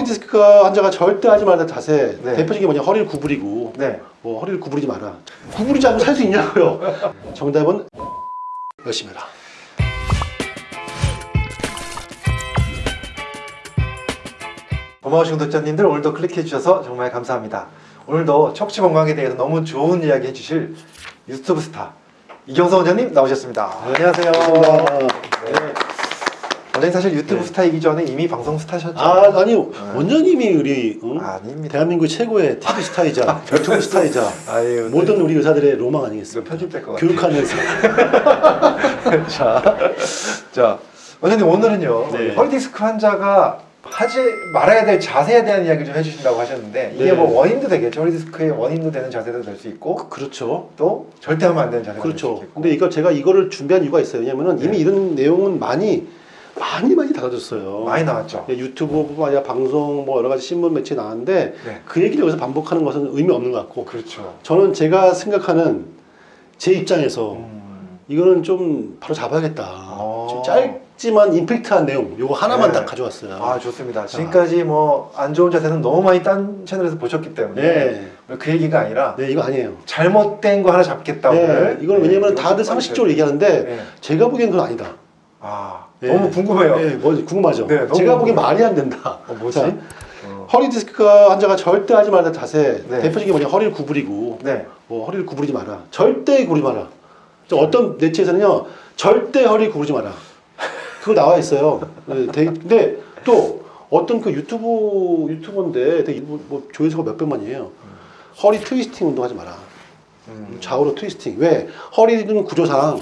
허리 디스크 환자가 절대 하지 말라는 자세 네. 대표적인 게 뭐냐 허리를 구부리고 네. 뭐 허리를 구부리지 마라 구부리지 않고 살 수 있냐고요 정답은 열심히 해라 고마우신 구독자님들 오늘도 클릭해 주셔서 정말 감사합니다. 오늘도 척추 건강에 대해서 너무 좋은 이야기 해주실 유튜브 스타 이경서 원장님 나오셨습니다. 안녕하세요. 네. 원장님 사실 유튜브 스타이기 전에 이미 방송 스타셨죠? 아 아니 원장님이 우리 응? 아닙니다. 대한민국 최고의 TV 스타이자 유튜브 스타이자 아유, 모든 우리 의사들의 로망 아니겠습니까 편집될 것 같아요. 교육하는 의사 자, 자 원장님 오늘은요 네. 허리 디스크 환자가 하지 말아야 될 자세에 대한 이야기를 좀 해주신다고 하셨는데 이게 네. 뭐 원인도 되겠죠 허리 디스크의 원인도 되는 자세도 될 수 있고 그렇죠 또 절대 하면 안 되는 자세가 될수 그렇죠 있겠고 근데 이거 제가 이거를 준비한 이유가 있어요 왜냐면은 네. 이미 이런 내용은 많이 많이 많이 다뤄졌어요 많이 나왔죠. 예, 유튜브뿐만 아니라 방송 뭐 여러 가지 신문 매체 나왔는데 네. 그 얘기를 여기서 반복하는 것은 의미 없는 것 같고 그렇죠. 저는 제가 생각하는 제 입장에서 음, 이거는 좀 바로 잡아야겠다 어. 좀 짧지만 임팩트한 내용 요거 하나만 네. 딱 가져왔어요 아 좋습니다. 지금까지 뭐 안 좋은 자세는 너무 많이 딴 채널에서 보셨기 때문에 네. 그 얘기가 아니라 네 이거 아니에요 잘못된 거 하나 잡겠다 네. 이건 네, 왜냐면 이거 다들 좀 상식적으로 얘기하는데 네. 제가 보기엔 그건 아니다 아 네. 너무 궁금해요. 네, 뭐 궁금하죠 네, 너무 제가 보기엔. 말이 안 된다 어, 뭐지? 자, 어. 허리 디스크 환자가 절대 하지 말라는 자세 네. 대표적인 게 뭐냐 허리를 구부리고 네. 뭐 허리를 구부리지 마라 절대 구부리지 마라 저 어떤 매체에서는요 절대 허리 구부리지 마라 그거 나와 있어요 네, 근데 또 어떤 그 유튜브 유튜버인데 되게 뭐, 뭐 조회수가 몇 백만이에요 허리 트위스팅 운동하지 마라 음. 좌우로 트위스팅 왜 허리는 구조상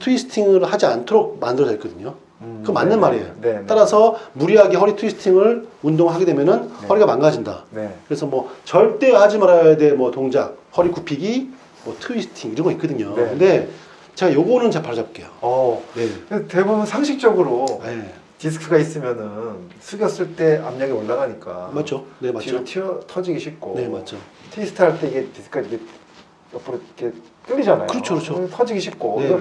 트위스팅을 하지 않도록 만들어져 있거든요 음, 그거 맞는 네, 말이에요 네, 네. 따라서 무리하게 허리 트위스팅을 운동하게 되면은 네. 허리가 망가진다 네. 그래서 뭐 절대 하지 말아야 될뭐 동작, 허리 굽히기, 뭐 트위스팅 이런 거 있거든요. 네. 근데 제가 요거는 제가 바로 잡을게요. 어. 네. 대부분 상식적으로 네. 디스크가 있으면은 숙였을 때 압력이 올라가니까 맞죠? 네, 뒤로 맞죠. 튀어 터지기 쉽고 네, 맞죠. 트위스트 할 때 이게 디스크가 이게 옆으로 이렇게 끌리잖아요. 그렇죠, 그렇죠. 터지기 쉽고 네.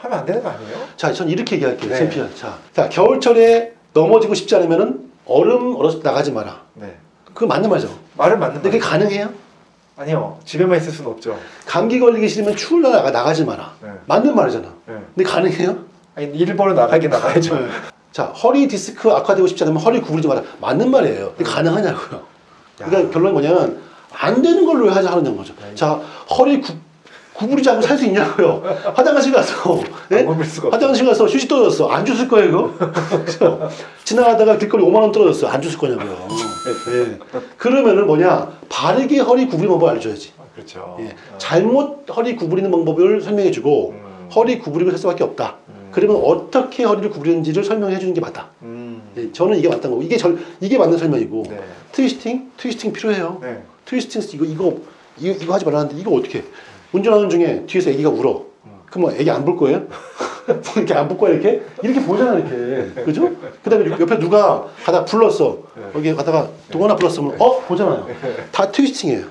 하면 안 되는 거 아니에요? 자, 전 이렇게 얘기할게요. 네. 챔피언. 자, 자, 겨울철에 넘어지고 싶지 않으면은 얼음 얼어서 나가지 마라. 네. 그거 맞는 말이죠. 말은 맞는 근데 그게. 가능해요? 아니요. 집에만 있을 수는 없죠. 감기 걸리기 싫으면 추울 날 나가, 나가지 마라. 네. 맞는 말이잖아. 네. 근데 가능해요? 아니 일본은 나가긴 나가야죠. 네. 자, 허리 디스크 악화되고 싶지 않으면 허리 구부리지 마라. 맞는 말이에요. 근데 가능하냐고요. 그러니까 결론이 뭐냐면 안 되는 걸로 왜 하자 하는 거죠. 자, 허리 구, 구부리지 않고 살 수 있냐고요. 화장실 가서 예? 없죠. 화장실 가서 휴지 떨어졌어. 안 줬을 거예요? 그래서 지나가다가 길거리 5만 원 떨어졌어. 안 줬을 거냐고요. 예. 그러면은 뭐냐? 바르게 허리 구부리는 방법을 알려줘야지. 아, 그렇죠. 예. 잘못 허리 구부리는 방법을 설명해주고 음. 허리 구부리고 살 수밖에 없다. 음. 그러면 어떻게 허리를 구부리는지를 설명해 주는 게 맞다. 음. 예, 저는 이게 맞다는 거고 이게 절, 이게 맞는 설명이고 네. 트위스팅 트위스팅 필요해요. 네. 트위스팅 이거 이거 이거, 이거 하지 말라는데 이거 어떻게? 해? 운전하는 중에 뒤에서 애기가 울어. 그럼 뭐 애기 안 볼 거예요? 뭐 이렇게 안 볼 거야 이렇게 이렇게 보잖아 이렇게 그죠? 그 다음에 옆에 누가 가다 불렀어 여기 가다가 동원아 불렀으면 어 보잖아요. 다 twisting이에요.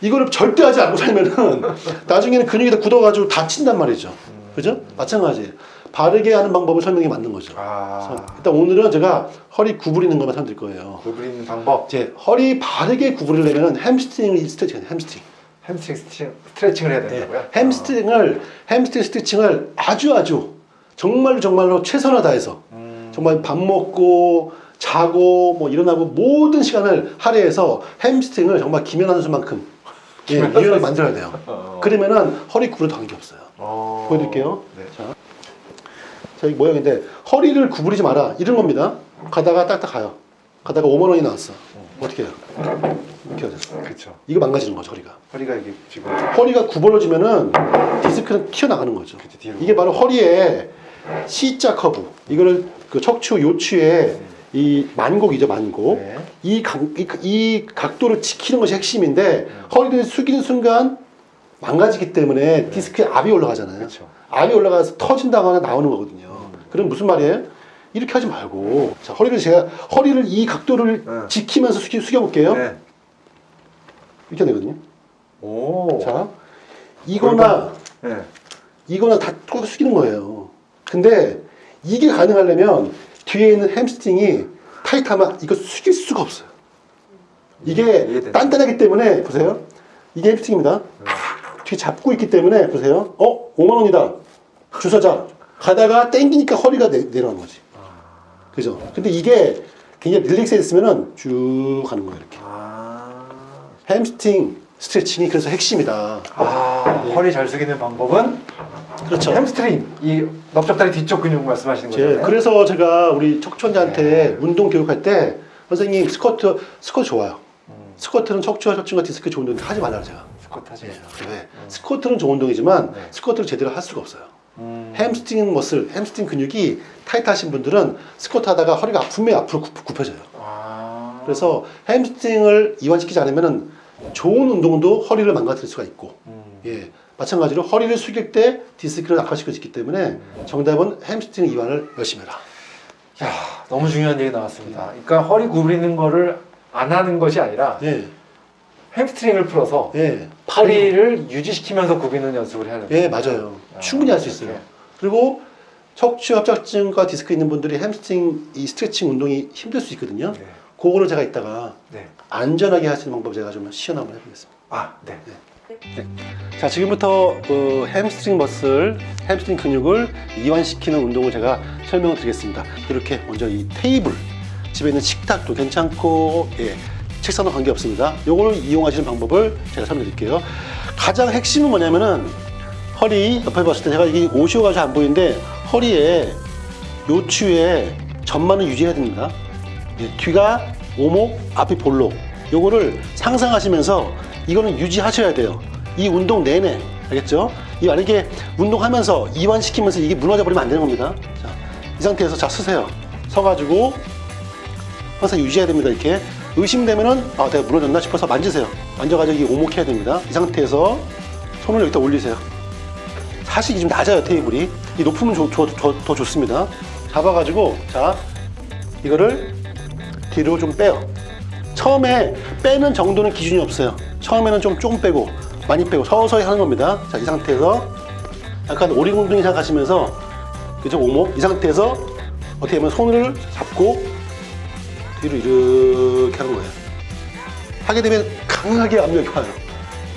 이거를 절대 하지 않고 살면은 나중에는 근육이 다 굳어가지고 다친단 말이죠. 그죠? 마찬가지. 바르게 하는 방법을 설명이 맞는 거죠. 아. 일단 오늘은 제가 허리 구부리는 것만 설명드릴 거예요. 구부리는 방법. 이제 허리 바르게 구부리려면 hamstring을 스트레칭. hamstring. hamstring 스트레칭, 스트레칭을 해야 네. 된다고요? hamstring을 hamstring 스트레칭을 아주 아주 정말로 정말로 최선을 다해서 아. 음. 정말 밥 먹고 자고 뭐 일어나고 모든 시간을 할애해서 hamstring을 정말 김연아 선수만큼 예, 유연하게 만들어야 돼요. 어. 그러면은 허리 구부려도 관계 없어요. 어. 보여드릴게요. 네. 자, 자, 이 모양인데 허리를 구부리지 마라 이런 겁니다. 가다가 딱딱 가요. 가다가 5만 원이 나왔어. 어떻게 해요? 이렇게 돼. 그렇죠. 이거 망가지는 거죠 허리가. 허리가 이게 지금 허리가 구부러지면은 디스크는 튀어나가는 거죠. 그치, 뒤로. 이게 바로 허리에 C자 커브. 이거를 그 척추 요추의 이 만곡이죠 만곡. 네. 이, 각, 이, 이 각도를 지키는 것이 핵심인데 허리를 숙이는 순간 망가지기 때문에 디스크에 압이 올라가잖아요. 그렇죠. 압이 올라가서 터진다거나 나오는 거거든요. 그럼 무슨 말이에요? 이렇게 하지 말고 자 허리를 제가 허리를 이 각도를 네. 지키면서 숙여, 숙여볼게요. 네. 이렇게 되거든요. 오. 자 이거나 네. 이거나 다 똑같이 숙이는 거예요. 근데 이게 가능하려면 뒤에 있는 hamstring이 타이트하면 이거 숙일 수가 없어요. 이게 이해되네. 단단하기 때문에 보세요. 이게 hamstring입니다. 뒤에 잡고 있기 때문에 보세요. 어? 5만 원이다. 주사자. 가다가 땡기니까 허리가 내, 내려가는 거지. 그죠? 근데 이게 굉장히 relax 했으면은 쭉 가는 거예요, 이렇게. 아, 햄스트링 스트레칭이 그래서 핵심이다. 아 허리 잘 숙이는 방법은 그렇죠. 햄스트링 이 넓적다리 뒤쪽 근육 말씀하시는 제, 거죠? 그래서 제가 우리 척추환자한테 운동 교육할 때 선생님 스쿼트 스쿼트 좋아요. 스쿼트는 척추와 척추가 디스크 좋은 운동 하지 말라고 제가. 스쿼트 하지 마세요. 네. 스쿼트는 좋은 운동이지만 네. 스쿼트를 제대로 할 수가 없어요. 음. hamstring muscle, hamstring 근육이 타이트하신 분들은 스쿼트 하다가 허리가 아프면 앞으로 굽, 굽혀져요. 아. 그래서 hamstring을 이완시키지 않으면 좋은 운동도 허리를 망가뜨릴 수가 있고 음. 예, 마찬가지로 허리를 숙일 때 디스크를 악화시킬 수 있기 때문에 정답은 햄스트링 이완을 열심히 해라. 야, 너무 중요한 얘기 나왔습니다. 그러니까 허리 구부리는 거를 안 하는 것이 아니라 예, hamstring을 풀어서 예, 허리를 유지시키면서 굽히는 연습을 해야 됩니다. 예, 맞아요. 충분히 할 수 있어요. 그리고 척추 협착증과 디스크 있는 분들이 햄스트링 이 스트레칭 운동이 힘들 수 있거든요. 네. 그거를 제가 이따가 네. 안전하게 할 수 있는 방법 제가 좀 시연 한번 해보겠습니다. 아, 네. 자, 지금부터 그 hamstring muscle, hamstring 근육을 이완시키는 운동을 제가 설명을 드리겠습니다. 이렇게 먼저 이 테이블, 집에 있는 식탁도 괜찮고, 예, 책상도 관계없습니다. 요걸 이용하시는 방법을 제가 설명드릴게요. 가장 핵심은 뭐냐면은 허리 옆에 봤을 때 제가 이게 옷이어가지고 안 보이는데 허리에 요추에 전만을 유지해야 됩니다. 예, 뒤가 오목, 앞이 볼록. 요거를 상상하시면서 이거는 유지하셔야 돼요. 이 운동 내내. 알겠죠? 이 만약에 운동하면서 이완시키면서 이게 무너져 버리면 안 되는 겁니다. 자, 이 상태에서 자 서세요. 서가지고 항상 유지해야 됩니다. 이렇게 의심되면은 아 내가 무너졌나 싶어서 만지세요. 만져가지고 이게 오목해야 됩니다. 이 상태에서 손을 여기다 올리세요. 사실 좀 낮아요 테이블이. 이 높으면 좋- 좋- 더, 더 좋습니다. 잡아가지고 자 이거를 뒤로 좀 빼요. 처음에 빼는 정도는 기준이 없어요. 처음에는 좀 조금 빼고 많이 빼고 서서히 하는 겁니다. 자, 이 상태에서 약간 오리공둥이 생각하시면서 그죠 오목 이 상태에서 어떻게 보면 손을 잡고 뒤로 이렇게 하는 거예요. 하게 되면 강하게 압력이 와요.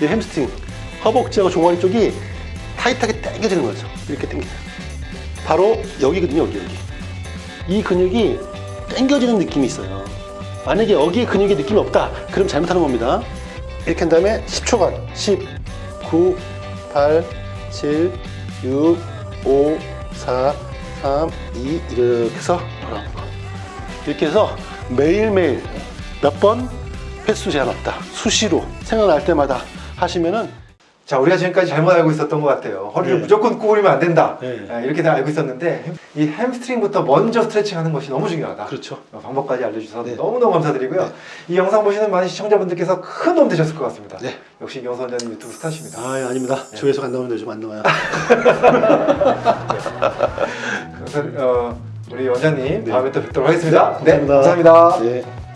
이 햄스트링 허벅지하고 종아리 쪽이 타이트하게 당겨지는 거죠. 이렇게 당겨요. 바로 여기거든요, 여기 여기. 이 근육이 당겨지는 느낌이 있어요. 만약에 여기에 근육의 느낌이 없다. 그럼 잘못하는 겁니다. 이렇게 한 다음에 10초간 10, 9, 8, 7, 6, 5, 4, 3, 2 이렇게 해서. 이렇게 해서 매일매일 몇 번 횟수 제한 없다. 수시로 생각날 때마다 하시면은 자, 우리가 지금까지 잘못 알고 있었던 것 같아요. 허리를 네. 무조건 구부리면 안 된다. 네. 아, 이렇게 다 알고 있었는데 햄- 이 햄스트링부터 먼저 스트레칭 하는 것이 너무 중요하다. 그렇죠. 어, 방법까지 알려주셔서 네. 너무너무 감사드리고요. 이 영상 보시는 많은 시청자분들께서 큰 도움 되셨을 것 같습니다. 네. 역시 이경선 원장님 유튜브 스타십니다. 아, 예, 아닙니다. 조회수 안 나오는데 좀안 나와요. 그래서 어, 우리 원장님 네. 다음에 또 뵙도록 하겠습니다. 네, 감사합니다. 감사합니다. 네.